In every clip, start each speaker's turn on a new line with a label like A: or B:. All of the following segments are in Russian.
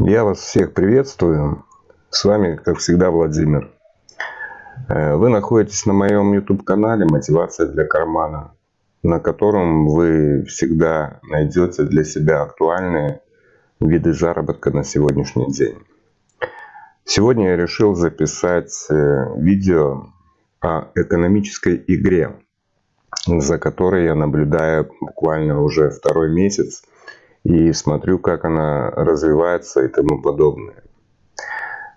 A: Я вас всех приветствую. С вами, как всегда, Владимир. Э, вы находитесь на моем YouTube-канале «Мотивация для кармана», на котором вы всегда найдете для себя актуальные виды заработка на сегодняшний день. Сегодня я решил записать э, видео о экономической игре, за которой я наблюдаю буквально уже второй месяц и смотрю, как она развивается и тому подобное.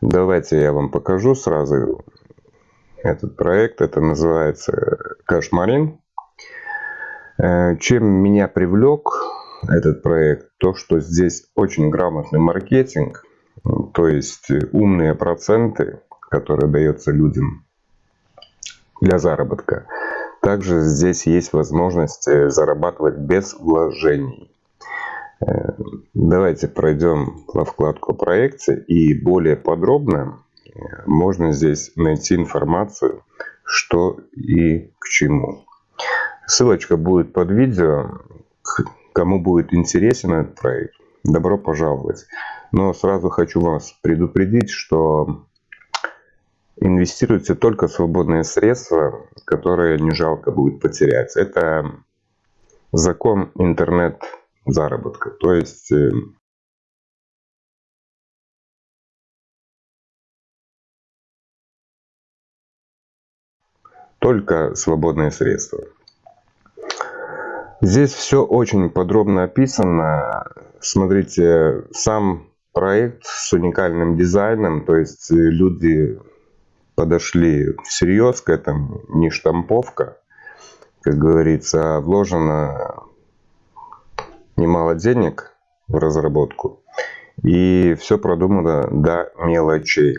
A: Давайте я вам покажу сразу этот проект. Это называется Кашмарин. Э, чем меня привлек этот проект? То, что здесь очень грамотный маркетинг, то есть умные проценты, которые даются людям для заработка. Также здесь есть возможность э, зарабатывать без вложений. Давайте пройдем во вкладку проекции и более подробно э, можно здесь найти информацию, что и к чему. Ссылочка будет под видео. Кому будет интересен этот проект, добро пожаловать. Но сразу хочу вас предупредить, что инвестируйте только свободные средства, которые не жалко будет потерять. Это закон интернет заработка. То есть э, только свободные средства. Здесь все очень подробно описано. Смотрите, сам проект с уникальным дизайном, то есть люди подошли всерьез к этому, не штамповка, как говорится, а вложено немало денег в разработку. И все продумано до мелочей.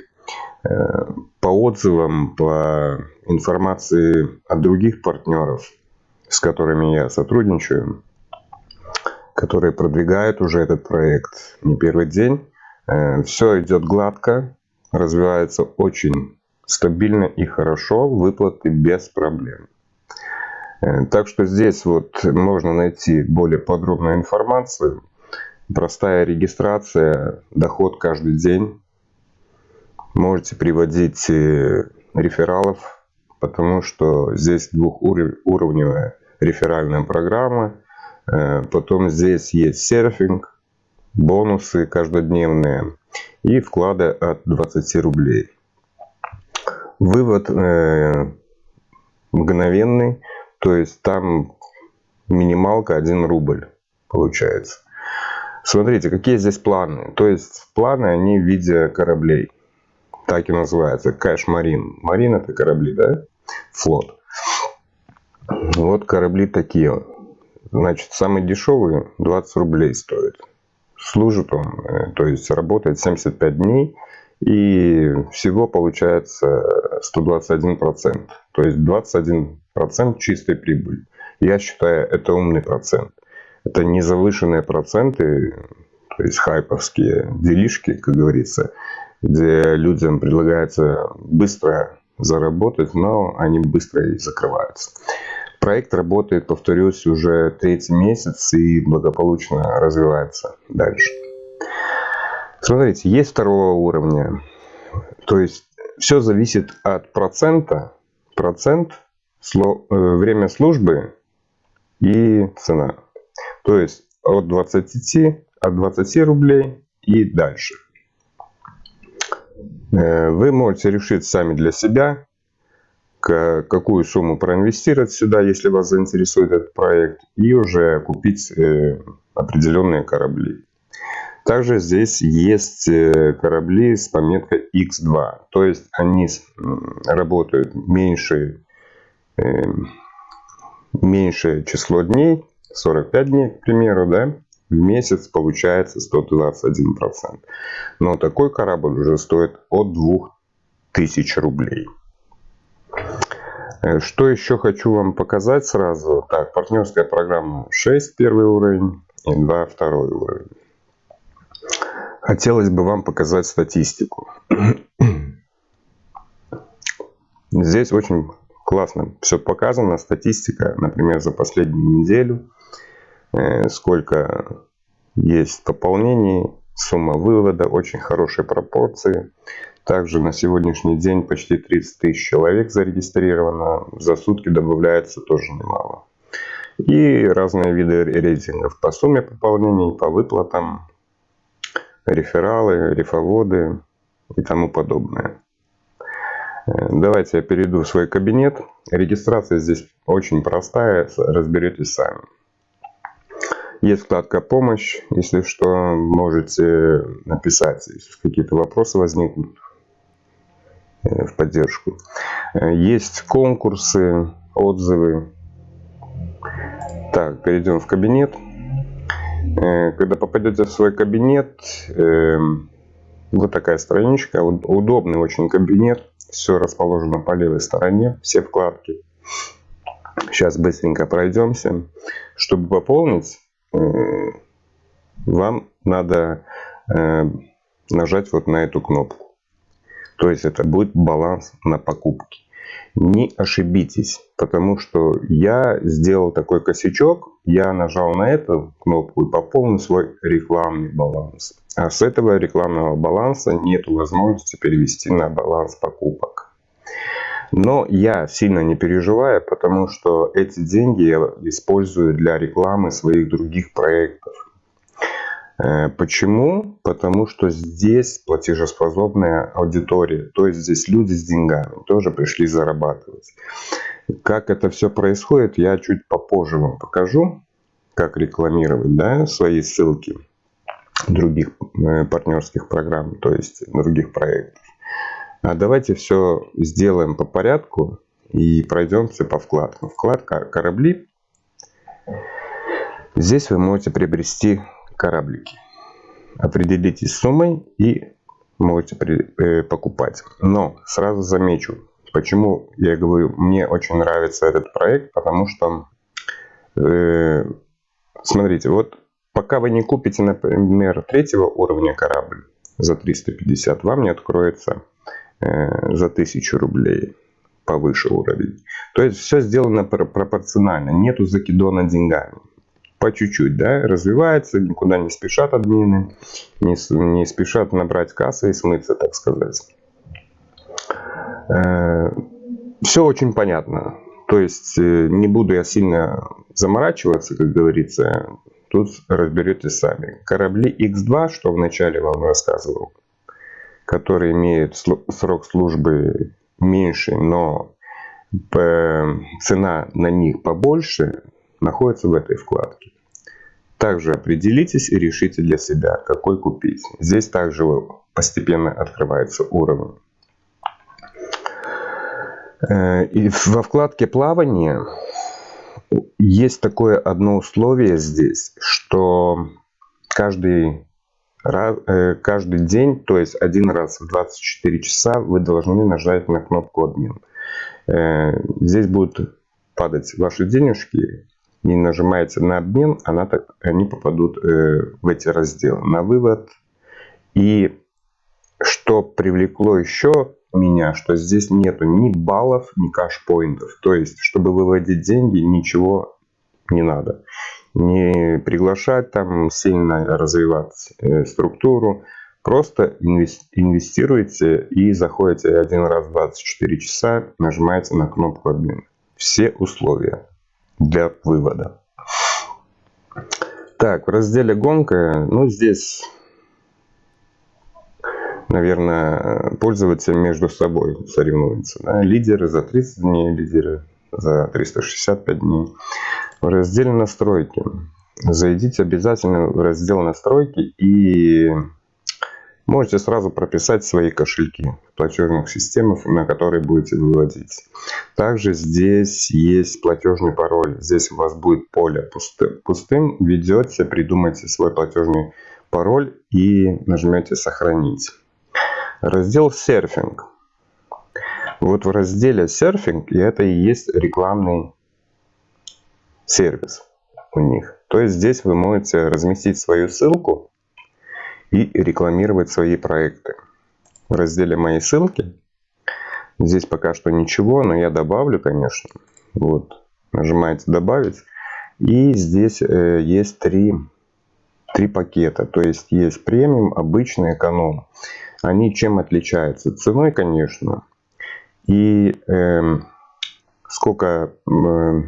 A: Э, по отзывам, по информации от других партнеров, с которыми я сотрудничаю, которые продвигают уже этот проект не первый день, э, все идет гладко, развивается очень стабильно и хорошо, выплаты без проблем. Э, так что здесь вот можно найти более подробную информацию. Простая регистрация, доход каждый день. Можете приводить э, рефералов, потому что здесь двухуровневая реферальная программа. Э, потом здесь есть серфинг, бонусы каждодневные и вклады от 20 рублей. Вывод мгновенный то есть там минималка 1 рубль получается. Смотрите, какие здесь планы. То есть планы, они в виде кораблей. Так и называется. Кэш Марин. Марин это корабли, да? Флот. Вот корабли такие. Значит, самый дешевый 20 рублей стоит. Служит он, э, то есть работает 75 дней. И всего получается 121%. То есть 21 процент чистой прибыли. Я считаю, это умный процент. Это не завышенные проценты, то есть хайповские делишки, как говорится, где людям предлагается быстро заработать, но они быстро и закрываются. Проект работает, повторюсь, уже третий месяц и благополучно развивается дальше. Смотрите, есть второго уровня. То есть все зависит от процента. Процент Э, время службы и цена. То есть от 20, от 20 рублей и дальше. Э, вы можете решить сами для себя, какую сумму проинвестировать сюда, если вас заинтересует этот проект, и уже купить э, определенные корабли. Также здесь есть корабли с пометкой X2, то есть они работают меньше меньшее число дней, 45 дней, к примеру, да, в месяц получается 121%. Но такой корабль уже стоит от 2000 рублей. Э, что еще хочу вам показать сразу. Так, партнерская программа 6, первый уровень, и 2, второй уровень. Хотелось бы вам показать статистику. Здесь очень классно все показано, статистика, например, за последнюю неделю, э, сколько есть пополнений, сумма вывода, очень хорошие пропорции. Также на сегодняшний день почти 30 тысяч человек зарегистрировано, за сутки добавляется тоже немало. И разные виды рейтингов по сумме пополнений, по выплатам, рефералы, рефоводы и тому подобное. Э, давайте я перейду в свой кабинет. Регистрация здесь очень простая, разберетесь сами. Есть вкладка «Помощь». Если что, можете написать, если какие-то вопросы возникнут э, в поддержку. Э, есть конкурсы, отзывы. Так, перейдем в кабинет. Когда попадете в свой кабинет, эм, вот такая страничка, удобный очень кабинет. Все расположено по левой стороне, все вкладки. Сейчас быстренько пройдемся. Чтобы пополнить, э, вам надо э, нажать вот на эту кнопку. То есть это будет баланс на покупки. Не ошибитесь, потому что я сделал такой косячок. Я нажал на эту кнопку и пополнил свой рекламный баланс. А с этого рекламного баланса нет возможности перевести на баланс покупок. Но я сильно не переживаю, потому что эти деньги я использую для рекламы своих других проектов. Э, почему? Потому что здесь платежеспособная аудитория, то есть здесь люди с деньгами тоже пришли зарабатывать. Как это все происходит, я чуть попозже вам покажу, как рекламировать да, свои ссылки других э, партнерских программ, то есть других проектов. А давайте все сделаем по порядку и пройдемся по вкладкам. Вкладка «Корабли». Здесь вы можете приобрести кораблики. Определитесь с суммой и можете э, покупать. Но сразу замечу, почему я говорю, мне очень нравится этот проект, потому что, э, смотрите, вот Пока вы не купите, например, третьего уровня корабль за 350, вам не откроется э, за 1000 рублей повыше уровень. То есть все сделано пропорционально, нету закидона деньгами. По чуть-чуть, да, развивается, никуда не спешат админы, не, не спешат набрать кассы и смыться, так сказать. Э, все очень понятно. То есть э, не буду я сильно заморачиваться, как говорится, тут разберетесь сами. Корабли X2, что вначале вам рассказывал, которые имеют срок службы меньше, но цена на них побольше, находится в этой вкладке. Также определитесь и решите для себя, какой купить. Здесь также постепенно открывается уровень. Э, и во вкладке плавания есть такое одно условие здесь, что каждый, э, каждый день, то есть один раз в 24 часа вы должны нажать на кнопку обмен. Э, здесь будут падать ваши денежки, не нажимаете на обмен, она так, они попадут э, в эти разделы на вывод. И что привлекло еще меня, что здесь нету ни баллов, ни кэшпоинтов. То есть, чтобы выводить деньги, ничего не надо. Не приглашать там сильно развивать э, структуру. Просто инвестируйте и заходите один раз в 24 часа, нажимаете на кнопку обмен. Все условия для вывода. Так, в разделе гонка, ну здесь наверное, пользователи между собой соревнуются. Да? Лидеры за 30 дней, лидеры за 365 дней. В разделе настройки. Зайдите обязательно в раздел настройки и можете сразу прописать свои кошельки платежных системах, на которые будете выводить. Также здесь есть платежный пароль. Здесь у вас будет поле пустым. Ведете, придумайте свой платежный пароль и нажмете сохранить. Раздел серфинг. Вот в разделе серфинг, и это и есть рекламный сервис у них. То есть здесь вы можете разместить свою ссылку и рекламировать свои проекты. В разделе «Мои ссылки» здесь пока что ничего, но я добавлю, конечно. Вот, нажимаете «Добавить». И здесь э, есть три три пакета. То есть есть премиум, обычный, эконом. Они чем отличаются? Ценой, конечно. И э, сколько... Э,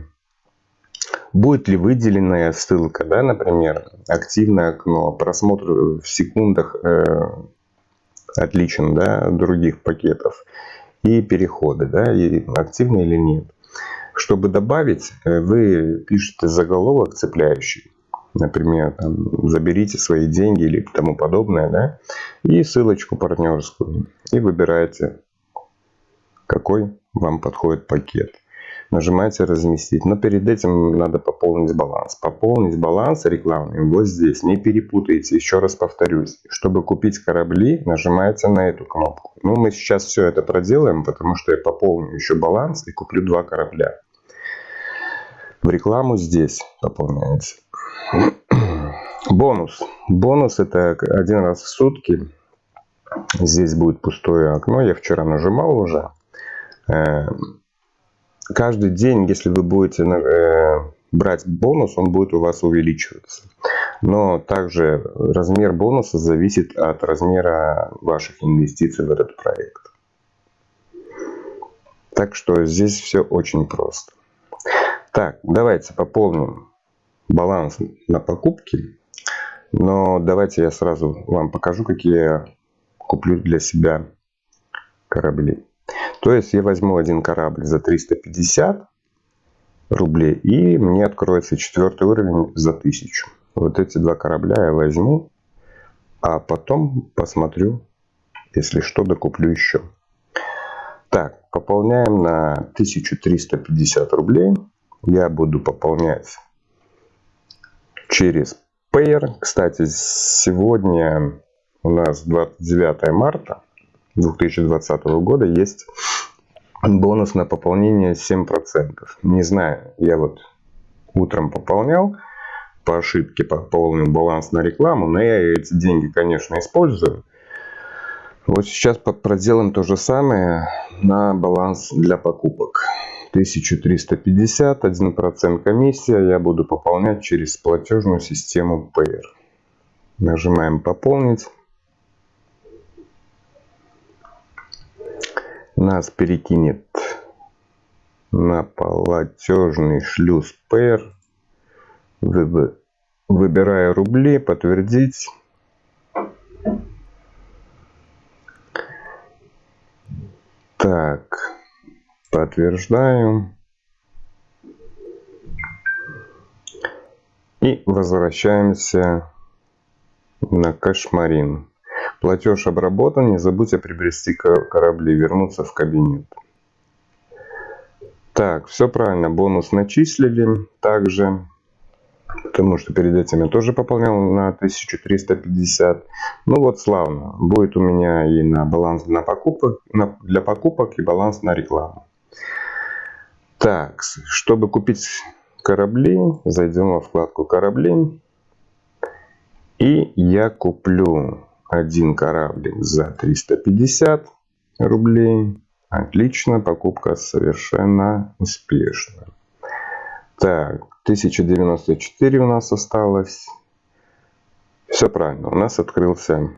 A: будет ли выделенная ссылка, да, например, активное окно, просмотр в секундах э, отличен да, от других пакетов и переходы, да, и активны или нет. Чтобы добавить, э, вы пишете заголовок цепляющий, например, там, заберите свои деньги или тому подобное, да, и ссылочку партнерскую, и выбираете, какой вам подходит пакет нажимаете разместить. Но перед этим надо пополнить баланс. Пополнить баланс рекламный вот здесь. Не перепутайте. Еще раз повторюсь. Чтобы купить корабли, нажимаете на эту кнопку. Ну, мы сейчас все это проделаем, потому что я пополню еще баланс и куплю два корабля. В рекламу здесь пополняете. Бонус. Бонус это один раз в сутки. Здесь будет пустое окно. Я вчера нажимал уже. Э, каждый день, если вы будете э, брать бонус, он будет у вас увеличиваться. Но также размер бонуса зависит от размера ваших инвестиций в этот проект. Так что здесь все очень просто. Так, давайте пополним баланс на покупки. Но давайте я сразу вам покажу, какие я куплю для себя корабли. То есть я возьму один корабль за 350 рублей и мне откроется четвертый уровень за 1000. Вот эти два корабля я возьму, а потом посмотрю, если что, докуплю еще. Так, пополняем на 1350 рублей. Я буду пополнять через Payer. Кстати, сегодня у нас 29 марта. 2020 года есть бонус на пополнение 7%. Не знаю, я вот утром пополнял, по ошибке пополнил баланс на рекламу, но я эти деньги, конечно, использую. Вот сейчас проделаем то же самое на баланс для покупок. 1350, 1% комиссия. Я буду пополнять через платежную систему Payer. Нажимаем «Пополнить». нас перекинет на платежный шлюз Payer. Выбираю рубли, подтвердить. Так, подтверждаю. И возвращаемся на Кашмарин. Платеж обработан. Не забудьте приобрести корабли. Вернуться в кабинет. Так, все правильно. Бонус начислили также. Потому что перед этим я тоже пополнял на 1350. Ну вот славно. Будет у меня и на баланс на покупок, на, для покупок и баланс на рекламу. Так, чтобы купить корабли, зайдем во вкладку корабли. И я куплю один кораблик за 350 рублей. Отлично, покупка совершенно успешна. Так, 1094 у нас осталось. Все правильно, у нас открылся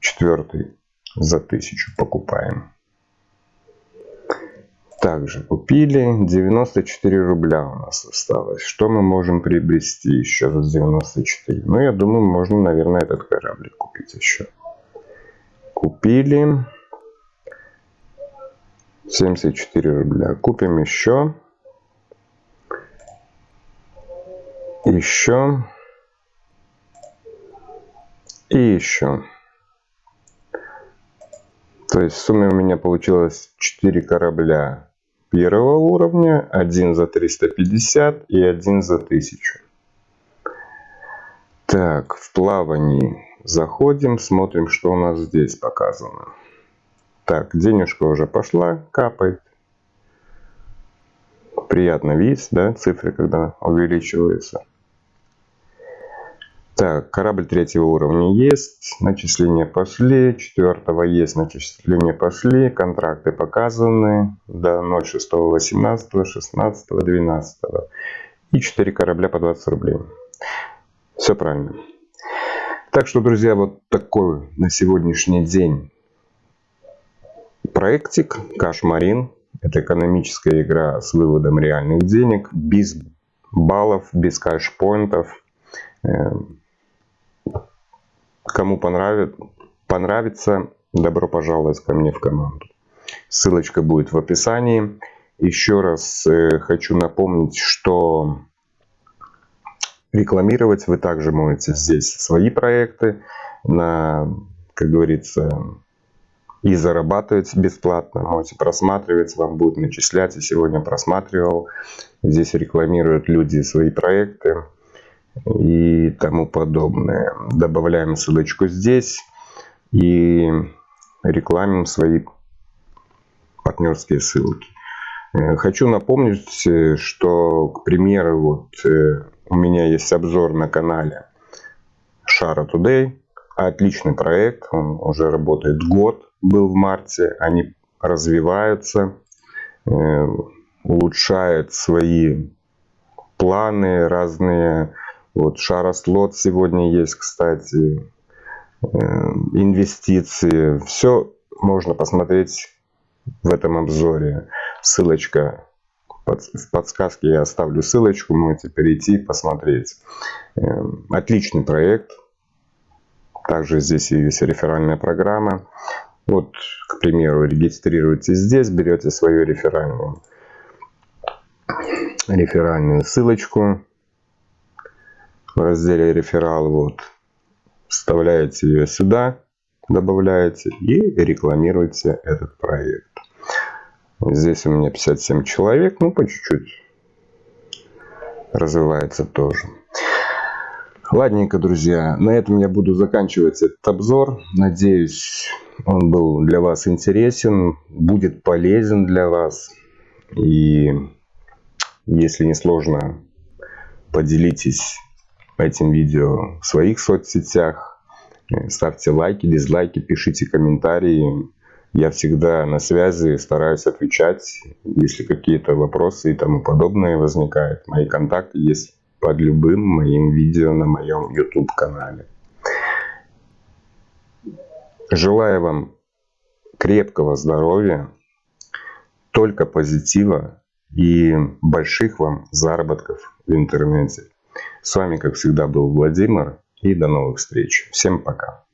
A: четвертый за 1000 покупаем. Также купили 94 рубля у нас осталось. Что мы можем приобрести еще за 94? Ну, я думаю, можно, наверное, этот кораблик купить еще. Купили. 74 рубля. Купим еще. Еще. И еще. То есть в сумме у меня получилось 4 корабля первого уровня, один за 350 и один за 1000. Так, в плавании заходим, смотрим, что у нас здесь показано. Так, денежка уже пошла, капает. Приятно видеть, да, цифры, когда увеличиваются. Так, корабль третьего уровня есть, начисления пошли, четвертого есть, начисления пошли, контракты показаны до 06, 18, 16, 12. И 4 корабля по 20 рублей. Все правильно. Так что, друзья, вот такой на сегодняшний день проектик Кашмарин. Это экономическая игра с выводом реальных денег, без баллов, без кэшпоинтов. Эм, кому понравится, понравится, добро пожаловать ко мне в команду. Ссылочка будет в описании. Еще раз э, хочу напомнить, что рекламировать вы также можете здесь свои проекты на, как говорится, и зарабатывать бесплатно. Можете просматривать, вам будет начислять. Я сегодня просматривал. Здесь рекламируют люди свои проекты и тому подобное. Добавляем ссылочку здесь и рекламим свои партнерские ссылки. Э, хочу напомнить, э, что, к примеру, вот э, у меня есть обзор на канале Шара Today. Отличный проект, он уже работает год, был в марте. Они развиваются, улучшают свои планы разные. Вот Шара Слот сегодня есть, кстати, инвестиции. Все можно посмотреть в этом обзоре. Ссылочка в подсказке я оставлю ссылочку, можете перейти, посмотреть. Эм, отличный проект. Также здесь есть реферальная программа. Вот, к примеру, регистрируйтесь здесь, берете свою реферальную, реферальную ссылочку разделе реферал. Вот, вставляете ее сюда, добавляете и рекламируете этот проект. Здесь у меня 57 человек, ну по чуть-чуть развивается тоже. Ладненько, друзья, на этом я буду заканчивать этот обзор. Надеюсь, он был для вас интересен, будет полезен для вас. И если не сложно, поделитесь этим видео в своих соцсетях. Ставьте лайки, дизлайки, пишите комментарии. Я всегда на связи, стараюсь отвечать, если какие-то вопросы и тому подобное возникают. Мои контакты есть под любым моим видео на моем YouTube канале. Желаю вам крепкого здоровья, только позитива и больших вам заработков в интернете. С вами, как всегда, был Владимир и до новых встреч. Всем пока.